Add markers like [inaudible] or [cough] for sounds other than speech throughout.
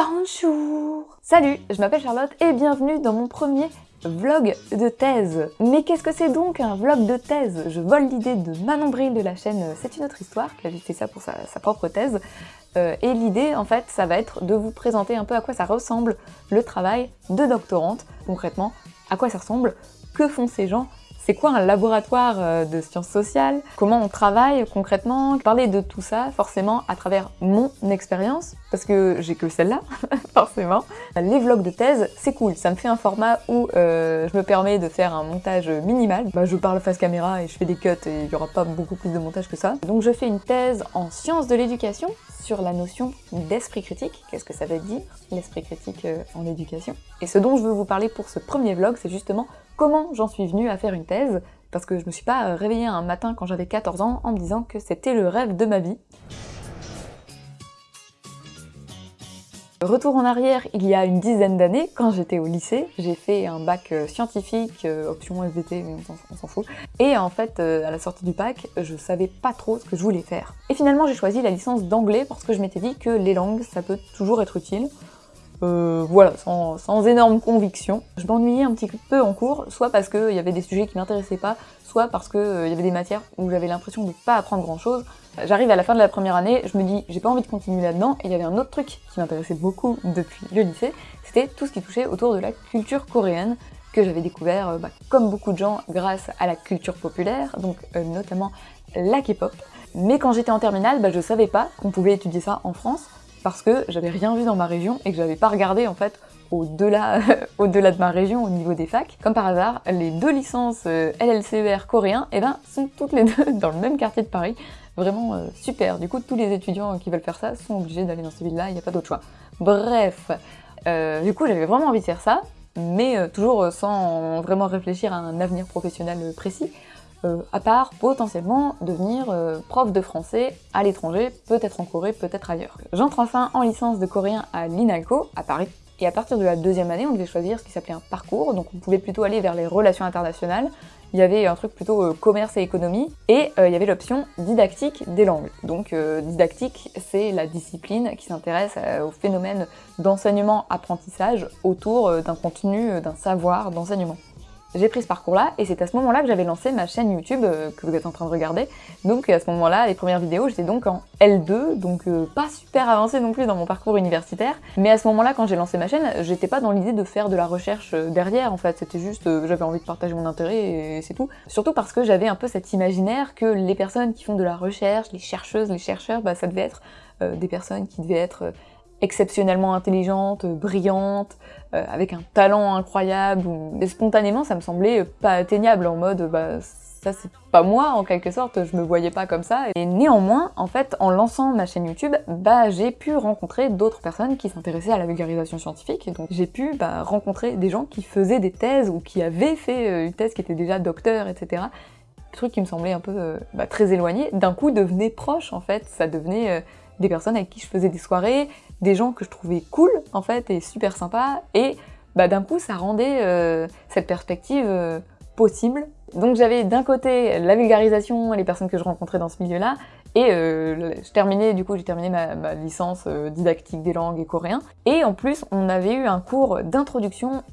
Bonjour Salut, je m'appelle Charlotte et bienvenue dans mon premier vlog de thèse. Mais qu'est-ce que c'est donc un vlog de thèse? Je vole l'idée de Manon Bril de la chaîne C'est une autre histoire, qui a fait ça pour sa, propre thèse. Euh, et l'idée, en fait, ça va être de vous présenter un peu à quoi ça ressemble le travail de doctorante. Concrètement, à quoi ça ressemble, que font ces gens c'est quoi un laboratoire euh, de sciences sociales? Comment on travaille concrètement? Parler de tout ça, forcément, à travers mon expérience, parce que j'ai que celle-là, [laughs] forcément. Les vlogs de thèse, c'est cool, ça me fait un format où euh, je me permets de faire un montage minimal. Bah, je parle face caméra et je fais des cuts et il n'y aura pas beaucoup plus de montage que ça. Donc je fais une thèse en sciences de l'éducation sur la notion d'esprit critique. Qu'est-ce que ça veut dire, l'esprit critique euh, en éducation? Et ce dont je veux vous parler pour ce premier vlog, c'est justement comment j'en suis venue à faire une thèse, parce que je me suis pas réveillée un matin quand j'avais 14 ans en me disant que c'était le rêve de ma vie. Retour en arrière, il y a une dizaine d'années, quand j'étais au lycée, j'ai fait un bac euh, scientifique, euh, option SVT, mais on s'en fout. Et en fait, euh, à la sortie du bac, je savais pas trop ce que je voulais faire. Et finalement, j'ai choisi la licence d'anglais parce que je m'étais dit que les langues, ça peut toujours être utile. Voilà, sans, énorme conviction. Je m'ennuyais un petit peu en cours, soit parce qu'il y avait des sujets qui m'intéressaient pas, soit parce qu'il y avait des matières où j'avais l'impression de pas apprendre grand chose. J'arrive à la fin de la première année, je me dis j'ai pas envie de continuer là-dedans, et il y avait un autre truc qui m'intéressait beaucoup depuis le lycée, c'était tout ce qui touchait autour de la culture coréenne, que j'avais découvert, euh, bah, comme beaucoup de gens, grâce à la culture populaire, donc euh, notamment la K-pop. Mais quand j'étais en terminale, bah, je savais pas qu'on pouvait étudier ça en France, parce que j'avais rien vu dans ma région et que j'avais pas regardé en fait au-delà [laughs] au -delà de ma région au niveau des facs. Comme par hasard, les deux licences euh, LLCER coréens eh ben, sont toutes les deux [laughs] dans le même quartier de Paris. Vraiment euh, super. Du coup, tous les étudiants qui veulent faire ça sont obligés d'aller dans ces villes-là, il n'y a pas d'autre choix. Bref, euh, du coup, j'avais vraiment envie de faire ça, mais toujours sans vraiment réfléchir à un avenir professionnel précis. À part potentiellement devenir prof de français à l'étranger, peut-être en Corée, peut-être ailleurs. J'entre enfin en licence de coréen à l'INALCO, à Paris, et à partir de la deuxième année, on devait choisir ce qui s'appelait un parcours, donc on pouvait plutôt aller vers les relations internationales, il y avait un truc plutôt euh, commerce et économie, et il y avait l'option didactique des langues. Donc didactique, c'est la discipline qui s'intéresse au phénomène d'enseignement-apprentissage autour d'un contenu, d'un savoir d'enseignement j'ai pris ce parcours-là, et c'est à ce moment-là que j'avais lancé ma chaîne YouTube euh, que vous êtes en train de regarder. Donc à ce moment-là, les premières vidéos, j'étais donc en L2, donc euh, pas super avancée non plus dans mon parcours universitaire. Mais à ce moment-là, quand j'ai lancé ma chaîne, j'étais pas dans l'idée de faire de la recherche euh, derrière, en fait. C'était juste, j'avais envie de partager mon intérêt, et c'est tout. Surtout parce que j'avais un peu cet imaginaire que les personnes qui font de la recherche, les chercheuses, les chercheurs, bah, ça devait être des personnes qui devaient être exceptionnellement intelligente, brillante, euh, avec un talent incroyable. Et spontanément, ça me semblait pas atteignable, en mode bah, ça c'est pas moi en quelque sorte, je me voyais pas comme ça. Et néanmoins, en fait, en lançant ma chaîne YouTube, bah j'ai pu rencontrer d'autres personnes qui s'intéressaient à la vulgarisation scientifique. donc j'ai pu bah, rencontrer des gens qui faisaient des thèses ou qui avaient fait euh, une thèse qui était déjà docteur, etc. Des trucs qui me semblaient un peu euh, bah, très éloignés, d'un coup devenaient proches en fait. Ça devenait des personnes avec qui je faisais des soirées, des gens que je trouvais cool en fait et super sympa et bah, d'un coup ça rendait euh, cette perspective euh, possible. Donc j'avais d'un côté la vulgarisation les personnes que je rencontrais dans ce milieu-là et euh, je terminais, du coup j'ai terminé ma, licence didactique des langues et coréen et en plus on avait eu un cours d'introduction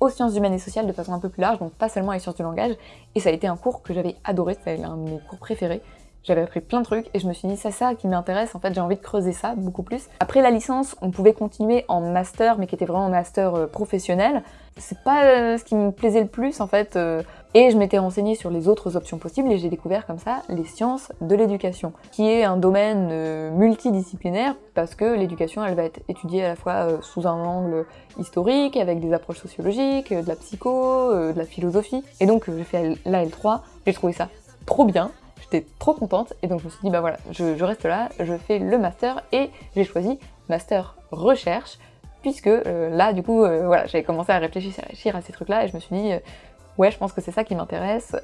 aux sciences humaines et sociales de façon un peu plus large donc pas seulement les sciences du langage et ça a été un cours que j'avais adoré, c'était un de mes cours préférés j'avais appris plein de trucs et je me suis dit c'est ça qui m'intéresse, en fait j'ai envie de creuser ça beaucoup plus. Après la licence, on pouvait continuer en master mais qui était vraiment master euh, professionnel. C'est pas euh, ce qui me plaisait le plus en fait euh, et je m'étais renseignée sur les autres options possibles et j'ai découvert comme ça les sciences de l'éducation qui est un domaine multidisciplinaire parce que l'éducation elle va être étudiée à la fois sous un angle historique avec des approches sociologiques, de la psycho, de la philosophie et donc j'ai fait la L3, j'ai trouvé ça trop bien J'étais trop contente et donc je me suis dit bah voilà, je, reste là, je fais le master et j'ai choisi master recherche puisque euh, là du coup euh, voilà j'avais commencé à réfléchir, à ces trucs là et je me suis dit euh, ouais je pense que c'est ça qui m'intéresse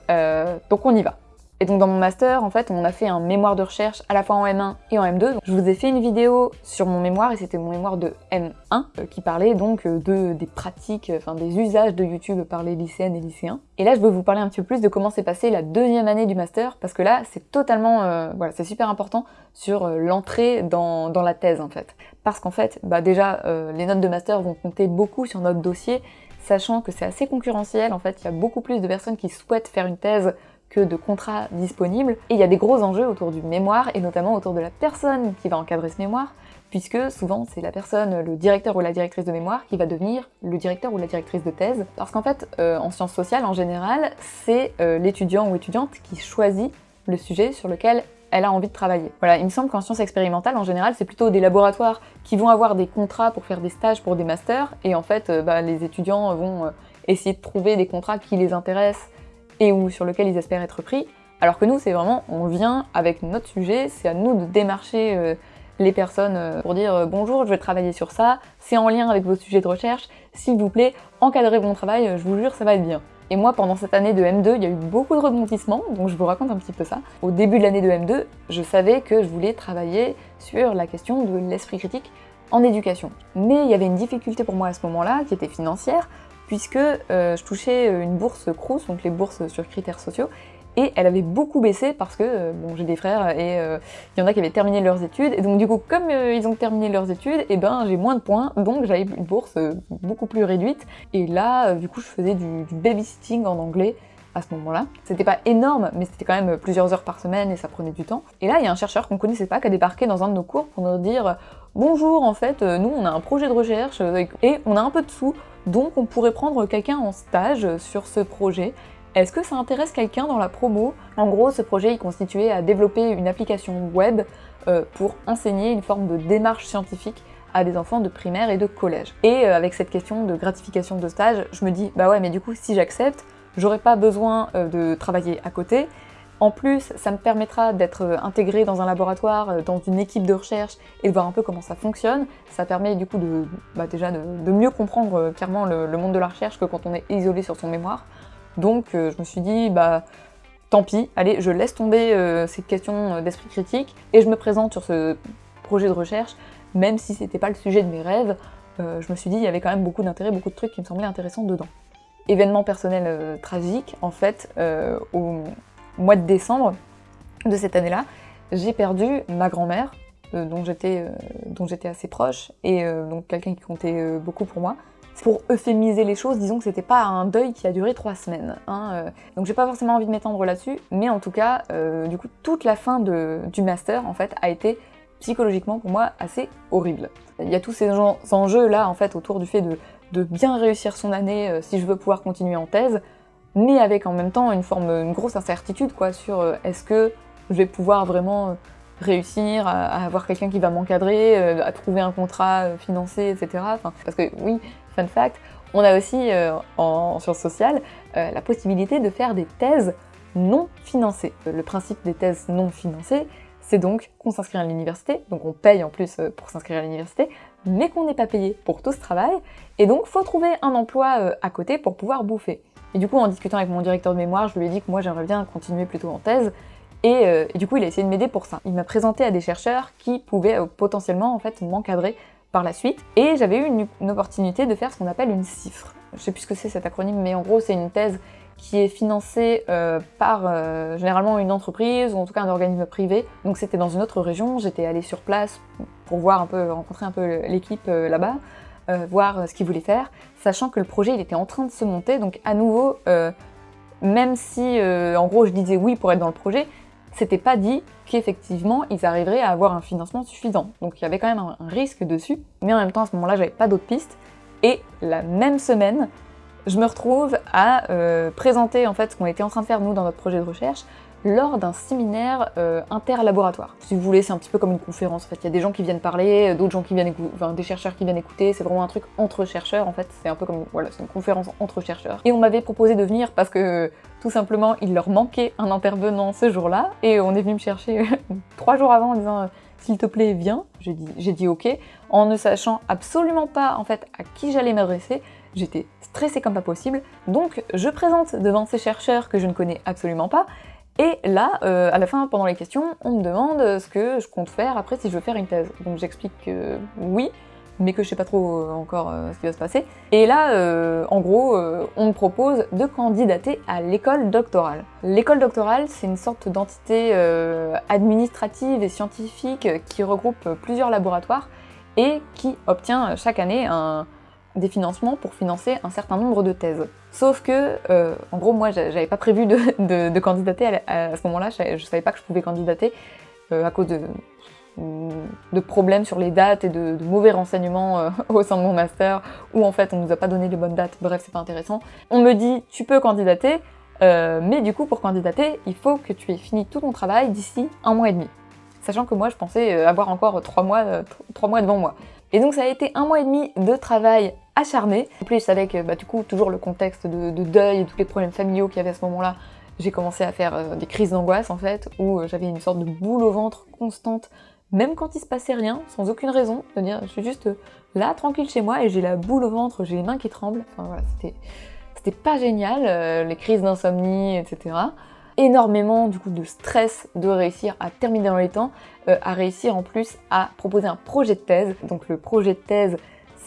donc on y va. Et donc dans mon master, en fait, on a fait un mémoire de recherche à la fois en M1 et en M2. je vous ai fait une vidéo sur mon mémoire, et c'était mon mémoire de M1, euh, qui parlait donc euh, de, des pratiques, enfin des usages de YouTube par les lycéennes et lycéens. Et là, je veux vous parler un petit peu plus de comment s'est passée la deuxième année du master, parce que là, c'est totalement, voilà, c'est super important sur l'entrée dans, dans, la thèse, en fait. Parce qu'en fait, bah déjà, les notes de master vont compter beaucoup sur notre dossier, sachant que c'est assez concurrentiel, en fait, il y a beaucoup plus de personnes qui souhaitent faire une thèse que de contrats disponibles, et il y a des gros enjeux autour du mémoire, et notamment autour de la personne qui va encadrer ce mémoire, puisque souvent c'est la personne, le directeur ou la directrice de mémoire, qui va devenir le directeur ou la directrice de thèse. Parce qu'en fait, euh, en sciences sociales, en général, c'est euh, l'étudiant ou étudiante qui choisit le sujet sur lequel elle a envie de travailler. Voilà, il me semble qu'en sciences expérimentales, en général, c'est plutôt des laboratoires qui vont avoir des contrats pour faire des stages pour des masters, et en fait, euh, bah, les étudiants vont essayer de trouver des contrats qui les intéressent et ou sur lesquels ils espèrent être pris, alors que nous, c'est vraiment, on vient avec notre sujet, c'est à nous de démarcher euh, les personnes pour dire bonjour, je vais travailler sur ça, c'est en lien avec vos sujets de recherche, s'il vous plaît, encadrez mon travail, je vous jure, ça va être bien. Et moi, pendant cette année de M2, il y a eu beaucoup de rebondissements, donc je vous raconte un petit peu ça. Au début de l'année de M2, je savais que je voulais travailler sur la question de l'esprit critique en éducation. Mais il y avait une difficulté pour moi à ce moment-là, qui était financière, puisque euh, je touchais une bourse Crous, donc les bourses sur critères sociaux, et elle avait beaucoup baissé parce que euh, bon, j'ai des frères et euh, il y en a qui avaient terminé leurs études et donc du coup comme euh, ils ont terminé leurs études et eh ben j'ai moins de points donc j'avais une bourse beaucoup plus réduite et là du coup je faisais du, du babysitting en anglais à ce moment-là. C'était pas énorme, mais c'était quand même plusieurs heures par semaine et ça prenait du temps. Et là, il y a un chercheur qu'on connaissait pas qui a débarqué dans un de nos cours pour nous dire « Bonjour, en fait, nous on a un projet de recherche et on a un peu de sous, donc on pourrait prendre quelqu'un en stage sur ce projet est-ce que ça intéresse quelqu'un dans la promo? En gros, ce projet est constitué à développer une application web euh, pour enseigner une forme de démarche scientifique à des enfants de primaire et de collège. Et euh, avec cette question de gratification de stage, je me dis, bah ouais, mais du coup, si j'accepte, j'aurai pas besoin euh, de travailler à côté. En plus, ça me permettra d'être intégré dans un laboratoire, dans une équipe de recherche et de voir un peu comment ça fonctionne. Ça permet du coup de, bah, déjà de, mieux comprendre clairement le monde de la recherche que quand on est isolé sur son mémoire. Donc euh, je me suis dit, bah tant pis, allez, je laisse tomber euh, ces questions euh, d'esprit critique et je me présente sur ce projet de recherche, même si c'était pas le sujet de mes rêves, je me suis dit, il y avait quand même beaucoup d'intérêt, beaucoup de trucs qui me semblaient intéressants dedans. Événement personnel tragique, en fait, au mois de décembre de cette année-là, j'ai perdu ma grand-mère, dont j'étais assez proche, et donc quelqu'un qui comptait beaucoup pour moi, pour euphémiser les choses, disons que c'était pas un deuil qui a duré trois semaines. Hein, euh. Donc j'ai pas forcément envie de m'étendre là-dessus, mais en tout cas, euh, du coup, toute la fin du master, en fait, a été psychologiquement pour moi assez horrible. Il y a tous ces enjeux là, en fait, autour du fait de, bien réussir son année euh, si je veux pouvoir continuer en thèse, mais avec en même temps une forme, grosse incertitude, quoi, sur est-ce que je vais pouvoir vraiment réussir à, avoir quelqu'un qui va m'encadrer, à trouver un contrat financé, etc. parce que oui, fun fact, on a aussi euh, en sciences sociales euh, la possibilité de faire des thèses non financées. Le principe des thèses non financées, c'est donc qu'on s'inscrit à l'université, donc on paye en plus euh, pour s'inscrire à l'université, mais qu'on n'est pas payé pour tout ce travail, et donc faut trouver un emploi à côté pour pouvoir bouffer. Et du coup, en discutant avec mon directeur de mémoire, je lui ai dit que moi j'aimerais bien continuer plutôt en thèse, et, et, du coup il a essayé de m'aider pour ça. Il m'a présenté à des chercheurs qui pouvaient potentiellement en fait m'encadrer par la suite. Et j'avais eu une, opportunité de faire ce qu'on appelle une cifre. Je sais plus ce que c'est cet acronyme, mais en gros c'est une thèse qui est financée euh, par euh, généralement une entreprise ou en tout cas un organisme privé. Donc c'était dans une autre région, j'étais allée sur place pour voir un peu, rencontrer un peu l'équipe euh, voir ce qu'ils voulaient faire, sachant que le projet il était en train de se monter, donc à nouveau, même si en gros je disais oui pour être dans le projet, c'était pas dit qu'effectivement ils arriveraient à avoir un financement suffisant. Donc il y avait quand même un, risque dessus, mais en même temps à ce moment-là j'avais pas d'autres pistes. Et la même semaine, je me retrouve à euh, présenter en fait ce qu'on était en train de faire nous dans notre projet de recherche lors d'un séminaire euh, interlaboratoire. Si vous voulez, c'est un petit peu comme une conférence. En fait, il y a des gens qui viennent parler, euh, d'autres gens qui viennent écouter, enfin des chercheurs qui viennent écouter. C'est vraiment un truc entre chercheurs. En fait, c'est un peu comme voilà, c'est une conférence entre chercheurs. Et on m'avait proposé de venir parce que tout simplement, il leur manquait un intervenant ce jour-là, et on est venu me chercher [laughs] trois jours avant en disant euh, s'il te plaît, viens. J'ai dit, dit ok, en ne sachant absolument pas en fait à qui j'allais m'adresser. J'étais stressée comme pas possible, donc je présente devant ces chercheurs que je ne connais absolument pas, Et là, euh, à la fin, pendant les questions, on me demande ce que je compte faire après si je veux faire une thèse. Donc j'explique que oui, mais que je sais pas trop euh, encore euh, ce qui va se passer. Et là, en gros, on me propose de candidater à l'école doctorale. L'école doctorale, c'est une sorte d'entité administrative et scientifique qui regroupe plusieurs laboratoires et qui obtient chaque année des financements pour financer un certain nombre de thèses. Sauf que, euh, en gros, moi, j'avais pas prévu de, [laughs] candidater à, ce moment-là, je, savais pas que je pouvais candidater euh, à cause de, problèmes sur les dates et de, mauvais renseignements euh, [laughs] au sein de mon master, où en fait on nous a pas donné les bonnes dates, bref, c'est pas intéressant. On me dit, tu peux candidater, mais du coup, pour candidater, il faut que tu aies fini tout ton travail d'ici un mois et demi. Sachant que moi, je pensais avoir encore trois mois, trois mois devant moi. Et donc ça a été un mois et demi de travail acharné. En plus, avec bah, du coup toujours le contexte de, deuil et tous les problèmes familiaux qu'il y avait à ce moment-là, j'ai commencé à faire euh, des crises d'angoisse en fait, où euh, j'avais une sorte de boule au ventre constante, même quand il se passait rien, sans aucune raison, de dire je suis juste là, tranquille chez moi, et j'ai la boule au ventre, j'ai les mains qui tremblent, enfin voilà, c'était pas génial, euh, les crises d'insomnie, etc. Énormément du coup de stress de réussir à terminer dans les temps, à réussir en plus à proposer un projet de thèse. Donc le projet de thèse,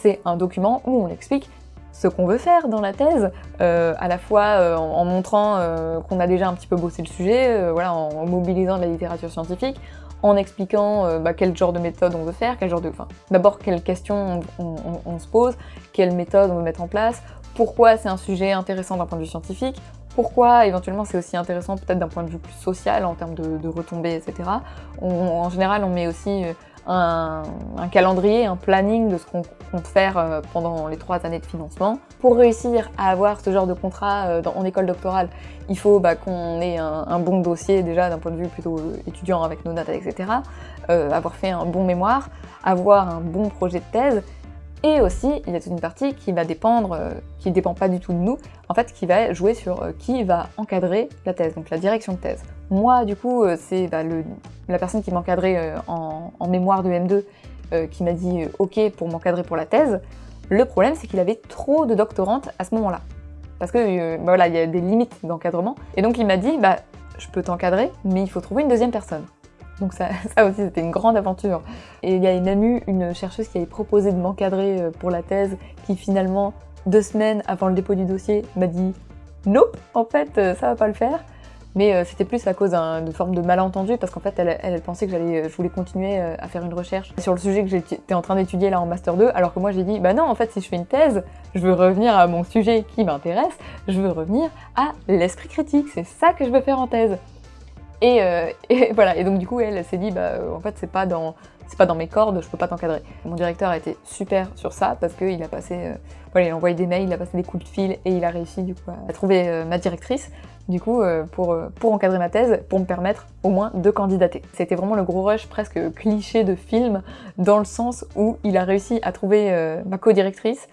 c'est un document où on explique ce qu'on veut faire dans la thèse, euh, à la fois euh, en, montrant euh, qu'on a déjà un petit peu bossé le sujet, en, mobilisant de la littérature scientifique, en expliquant bah, quel genre de méthode on veut faire, quel genre de... D'abord quelles questions on, se pose, quelle méthode on veut mettre en place, pourquoi c'est un sujet intéressant d'un point de vue scientifique, pourquoi éventuellement c'est aussi intéressant peut-être d'un point de vue plus social en termes de, retombées, etc. en général, on met aussi un, calendrier, un planning de ce qu'on compte faire euh, pendant les trois années de financement. Pour réussir à avoir ce genre de contrat euh, en école doctorale, il faut bah, qu'on ait un, bon dossier déjà d'un point de vue plutôt euh, étudiant avec nos notes, etc. avoir fait un bon mémoire, avoir un bon projet de thèse, et aussi, il y a toute une partie qui va dépendre, euh, qui ne dépend pas du tout de nous, en fait, qui va jouer sur euh, qui va encadrer la thèse, donc la direction de thèse. Moi, du coup, euh, c'est bah, la personne qui m'encadrait en, en, mémoire de M2 qui m'a dit « OK pour m'encadrer pour la thèse ». Le problème, c'est qu'il avait trop de doctorantes à ce moment-là. Parce que, bah, voilà, il y a des limites d'encadrement. Et donc, il m'a dit bah, « Je peux t'encadrer, mais il faut trouver une deuxième personne ». Donc [laughs] ça, aussi, c'était une grande aventure. Et il y a même eu une chercheuse qui avait proposé de m'encadrer euh, pour la thèse, qui finalement, deux semaines avant le dépôt du dossier, m'a dit « Nope, en fait, euh, ça va pas le faire ». Mais euh, c'était plus à cause d'une forme de malentendu, parce qu'en fait, elle, elle, pensait que je voulais continuer à faire une recherche sur le sujet que j'étais en train d'étudier là en Master 2, alors que moi j'ai dit « Bah non, en fait, si je fais une thèse, je veux revenir à mon sujet qui m'intéresse, je veux revenir à l'esprit critique, c'est ça que je veux faire en thèse ». Euh, et, [laughs] voilà, et donc du coup elle, s'est dit bah euh, en fait c'est pas dans c'est pas dans mes cordes, je peux pas t'encadrer. Mon directeur a été super sur ça parce qu'il a passé, euh, voilà, il a envoyé des mails, il a passé des coups de fil et il a réussi du coup à trouver ma directrice du coup pour, pour encadrer ma thèse, pour me permettre au moins de candidater. C'était vraiment le gros rush presque cliché de film dans le sens où il a réussi à trouver ma co-directrice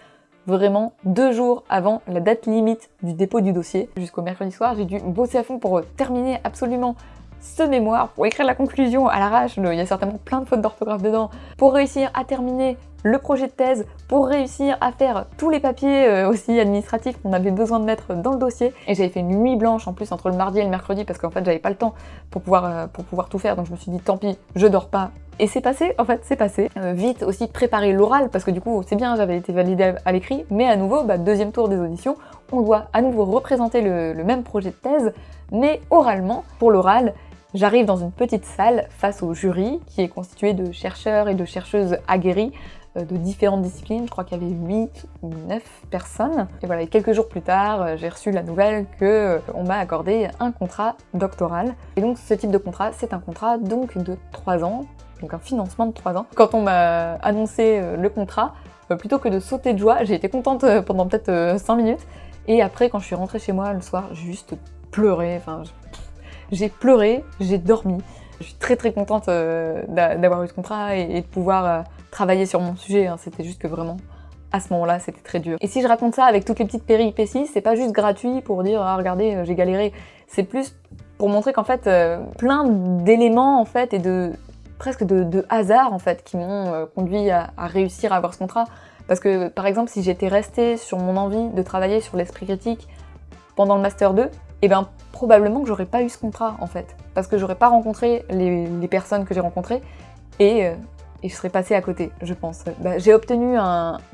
vraiment deux jours avant la date limite du dépôt du dossier. Jusqu'au mercredi soir, j'ai dû bosser à fond pour terminer absolument ce mémoire, pour écrire la conclusion à l'arrache, il y a certainement plein de fautes d'orthographe dedans, pour réussir à terminer le projet de thèse, pour réussir à faire tous les papiers euh, aussi administratifs qu'on avait besoin de mettre dans le dossier. Et j'avais fait une nuit blanche en plus entre le mardi et le mercredi parce qu'en fait j'avais pas le temps pour pouvoir, euh, pour pouvoir tout faire, donc je me suis dit tant pis, je dors pas, et c'est passé, en fait, c'est passé. Euh, vite aussi préparer l'oral, parce que du coup, c'est bien, j'avais été validée à l'écrit, mais à nouveau, bah, deuxième tour des auditions, on doit à nouveau représenter le, le même projet de thèse, mais oralement. Pour l'oral, J'arrive dans une petite salle face au jury qui est constitué de chercheurs et de chercheuses aguerris de différentes disciplines, je crois qu'il y avait 8 ou 9 personnes. Et voilà, quelques jours plus tard, euh, j'ai reçu la nouvelle que euh, on m'a accordé un contrat doctoral. Et donc ce type de contrat, c'est un contrat donc de 3 ans, donc un financement de 3 ans. Quand on m'a annoncé le contrat, plutôt que de sauter de joie, j'ai été contente pendant peut-être 5 minutes. Et après, quand je suis rentrée chez moi le soir, j'ai juste pleuré, enfin j'ai pleuré, j'ai dormi. Je suis très très contente euh, d'avoir eu ce contrat et, de pouvoir euh, travailler sur mon sujet. Hein. C'était juste que vraiment, à ce moment-là, c'était très dur. Et si je raconte ça avec toutes les petites péripéties, c'est pas juste gratuit pour dire « Ah, regardez, euh, j'ai galéré ». C'est plus pour montrer qu'en fait, plein d'éléments en fait et de presque de, hasard en fait qui m'ont conduit à, à, réussir à avoir ce contrat. Parce que par exemple, si j'étais restée sur mon envie de travailler sur l'esprit critique pendant le Master 2, et ben probablement que j'aurais pas eu ce contrat en fait. Parce que j'aurais pas rencontré les, personnes que j'ai rencontrées et, euh, et, je serais passée à côté, je pense. Bah, j'ai obtenu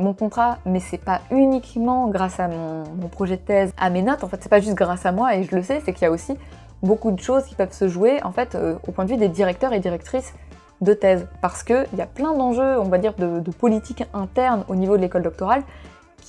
mon contrat, mais c'est pas uniquement grâce à mon, projet de thèse, à mes notes, en fait c'est pas juste grâce à moi et je le sais, c'est qu'il y a aussi beaucoup de choses qui peuvent se jouer en fait euh, au point de vue des directeurs et directrices de thèse. Parce qu'il y a plein d'enjeux, on va dire, de politique interne au niveau de l'école doctorale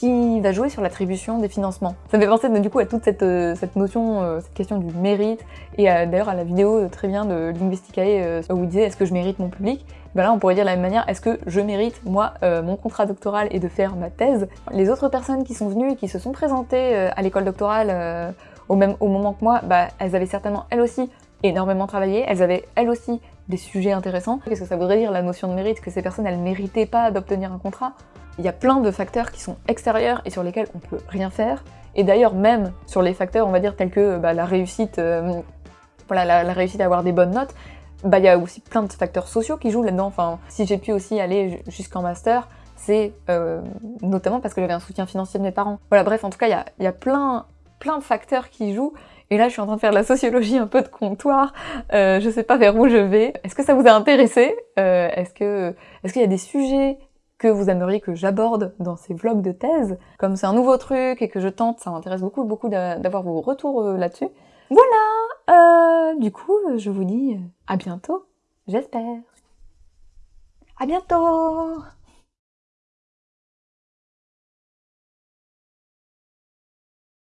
qui va jouer sur l'attribution des financements. Ça me fait penser du coup à toute cette, euh, cette notion, euh, cette question du mérite, et d'ailleurs à la vidéo très bien de Linguisticae où il disait est-ce que je mérite mon public? Ben là on pourrait dire de la même manière, est-ce que je mérite, moi, mon contrat doctoral et de faire ma thèse? Les autres personnes qui sont venues et qui se sont présentées à l'école doctorale au même au moment que moi, bah, elles avaient certainement elles aussi énormément travaillé, elles avaient elles aussi des sujets intéressants. Qu'est-ce que ça voudrait dire la notion de mérite? Que ces personnes elles méritaient pas d'obtenir un contrat? Il y a plein de facteurs qui sont extérieurs et sur lesquels on peut rien faire. Et d'ailleurs même sur les facteurs on va dire tels que bah, la réussite, euh, voilà, la, réussite à avoir des bonnes notes, bah il y a aussi plein de facteurs sociaux qui jouent là-dedans. Enfin, si j'ai pu aussi aller jusqu'en master, c'est euh, notamment parce que j'avais un soutien financier de mes parents. Voilà, bref, en tout cas, il y a, y a plein plein de facteurs qui jouent. Et là, je suis en train de faire de la sociologie un peu de comptoir. Euh, je sais pas vers où je vais. Est-ce que ça vous a intéressé? Euh, Est-ce que est-ce qu'il y a des sujets que vous aimeriez que j'aborde dans ces vlogs de thèse Comme c'est un nouveau truc et que je tente, ça m'intéresse beaucoup, beaucoup d'avoir vos retours euh, là-dessus. Voilà Du coup, je vous dis à bientôt, j'espère. À bientôt